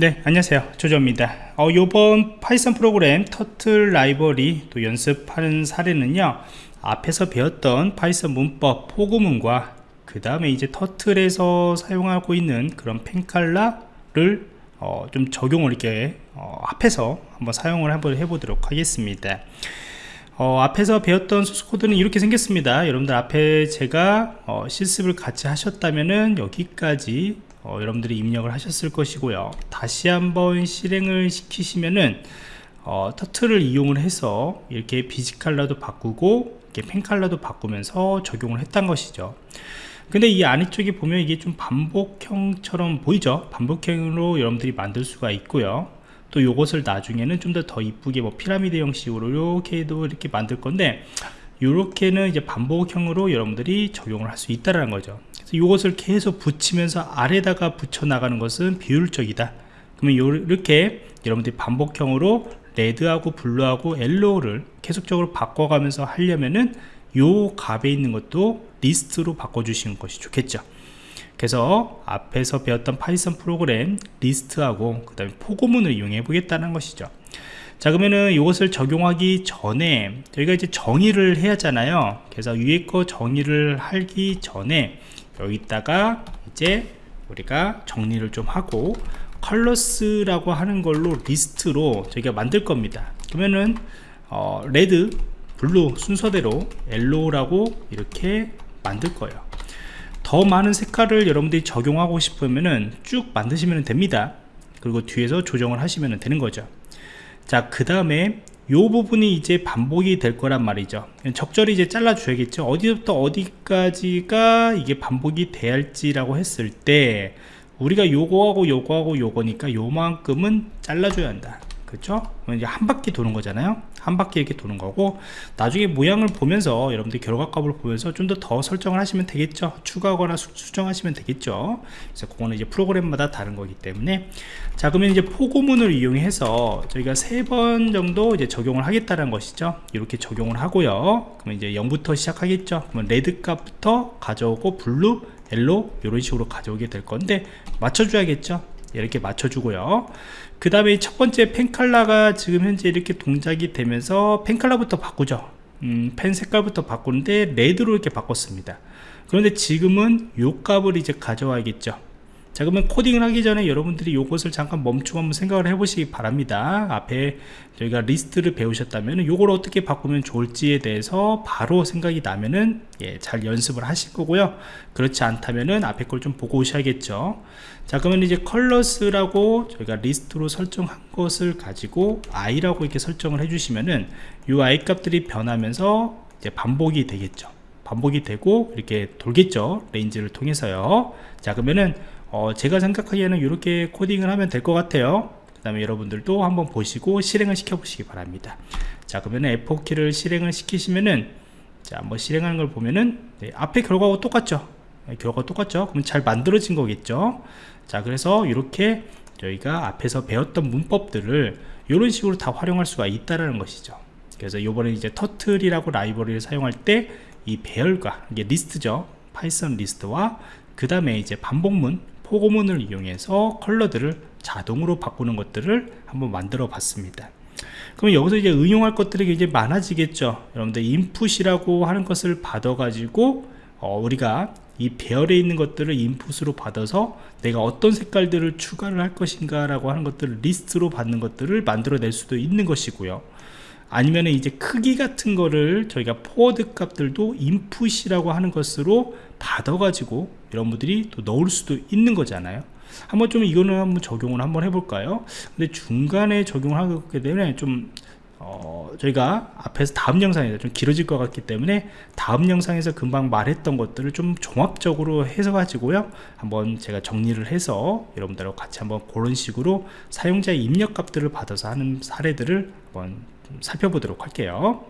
네 안녕하세요. 조조입니다. 어, 요번 Python 프로그램 turtle 라이브러리 또 연습하는 사례는요 앞에서 배웠던 Python 문법 for 구문과 그 다음에 이제 turtle에서 사용하고 있는 그런 펜칼라를 어, 좀 적용을 이렇게 어, 앞에서 한번 사용을 한번 해보도록 하겠습니다. 어, 앞에서 배웠던 소스코드는 이렇게 생겼습니다. 여러분들 앞에 제가 어, 실습을 같이 하셨다면은 여기까지 어, 여러분들이 입력을 하셨을 것이고요. 다시 한번 실행을 시키시면은 어, 터틀을 이용을 해서 이렇게 비지 칼라도 바꾸고 이렇게 펜 칼라도 바꾸면서 적용을 했던 것이죠. 근데 이 아래쪽에 보면 이게 좀 반복형처럼 보이죠? 반복형으로 여러분들이 만들 수가 있고요. 또 요것을 나중에는 좀 더 더 이쁘게 뭐 피라미드 형식으로 이렇게도 이렇게 만들 건데 이렇게는 이제 반복형으로 여러분들이 적용을 할 수 있다라는 거죠. 그래서 이것을 계속 붙이면서 아래다가 붙여 나가는 것은 비효율적이다. 그러면 이렇게 여러분들이 반복형으로 red하고 blue하고 yellow를 계속적으로 바꿔가면서 하려면은 요 값에 있는 것도 리스트로 바꿔주시는 것이 좋겠죠. 그래서 앞에서 배웠던 Python 프로그램 리스트하고 그 다음에 포고문을 이용해 보겠다는 것이죠 자 그러면은 이것을 적용하기 전에 저희가 이제 정의를 해야 하잖아요. 그래서 위에 거 정의를 하기 전에 여기다가 이제 우리가 정리를 좀 하고 colors라고 하는 걸로 리스트로 저희가 만들 겁니다. 그러면은 어, red blue 순서대로 yellow라고 이렇게 만들 거예요. 더 많은 색깔을 여러분들이 적용하고 싶으면은 쭉 만드시면 됩니다. 그리고 뒤에서 조정을 하시면 되는 거죠 자 그 다음에 요 부분이 이제 반복이 될 거란 말이죠. 적절히 이제 잘라 줘야겠죠. 어디부터 어디까지가 이게 반복이 돼야 할지라고 했을 때 우리가 요거하고 요거하고 요거니까 요만큼은 잘라줘야 한다 그렇죠? 이제 한 바퀴 도는 거잖아요. 한 바퀴 이렇게 도는 거고 나중에 모양을 보면서 여러분들 결과값을 보면서 좀 더 더 설정을 하시면 되겠죠. 추가하거나 수정하시면 되겠죠. 그래서 그거는 이제 프로그램마다 다른 거기 때문에. 자 그러면 이제 포고문을 이용해서 저희가 세 번 정도 이제 적용을 하겠다는 것이죠. 이렇게 적용을 하고요. 그러면 이제 0부터 시작하겠죠. 그러면 red 값부터 가져오고 blue yellow 이런 식으로 가져오게 될 건데 맞춰줘야겠죠 이렇게 맞춰주고요. 그 다음에 첫 번째 pen color가 지금 현재 이렇게 동작이 되면서 pen color부터 바꾸죠. 음, 펜 색깔부터 바꾸는데 red로 이렇게 바꿨습니다. 그런데 지금은 요 값을 이제 가져와야겠죠 자 그러면 코딩을 하기 전에 여러분들이 이것을 잠깐 멈추고 한번 생각을 해 보시기 바랍니다. 앞에 저희가 리스트를 배우셨다면 이걸 어떻게 바꾸면 좋을지에 대해서 바로 생각이 나면은 예, 잘 연습을 하실 거고요. 그렇지 않다면은 앞에 걸 좀 보고 오셔야겠죠. 자 그러면 이제 colors라고 저희가 리스트로 설정한 것을 가지고 i라고 이렇게 설정을 해 주시면은 이 i 값들이 변하면서 이제 반복이 되겠죠. 반복이 되고 이렇게 돌겠죠. range를 통해서요. 자 그러면은 어, 제가 생각하기에는 이렇게 코딩을 하면 될 것 같아요. 그 다음에 여러분들도 한번 보시고 실행을 시켜 보시기 바랍니다. 자 그러면 F4키를 실행을 시키시면은 자 한번 실행하는 걸 보면은 네, 앞에 결과하고 똑같죠? 네, 결과가 똑같죠? 그럼 잘 만들어진 거겠죠? 자 그래서 이렇게 저희가 앞에서 배웠던 문법들을 이런 식으로 다 활용할 수가 있다라는 것이죠. 그래서 요번에 이제 turtle이라고 라이브러리를 사용할 때 이 배열과 이게 리스트죠? Python 리스트와 그 다음에 이제 반복문 포고문을 이용해서 컬러들을 자동으로 바꾸는 것들을 한번 만들어 봤습니다. 그럼 여기서 이제 응용할 것들이 굉장히 많아지겠죠. 여러분들 input이라고 하는 것을 받아 가지고 어, 우리가 이 배열에 있는 것들을 input으로 받아서 내가 어떤 색깔들을 추가를 할 것인가 라고 하는 것들을 리스트로 받는 것들을 만들어 낼 수도 있는 것이고요. 아니면 이제 크기 같은 거를 저희가 forward 값들도 input이라고 하는 것으로 받아 가지고 여러분들이 또 넣을 수도 있는 거잖아요. 한번 좀 이거는 한번 적용을 한번 해볼까요? 근데 중간에 적용을 하게 되면 좀 어, 저희가 앞에서 다음 영상에서 좀 길어질 것 같기 때문에 다음 영상에서 금방 말했던 것들을 좀 종합적으로 해서 가지고요. 한번 제가 정리를 해서 여러분들하고 같이 한번 그런 식으로 사용자의 입력 값들을 받아서 하는 사례들을 한번 살펴보도록 할게요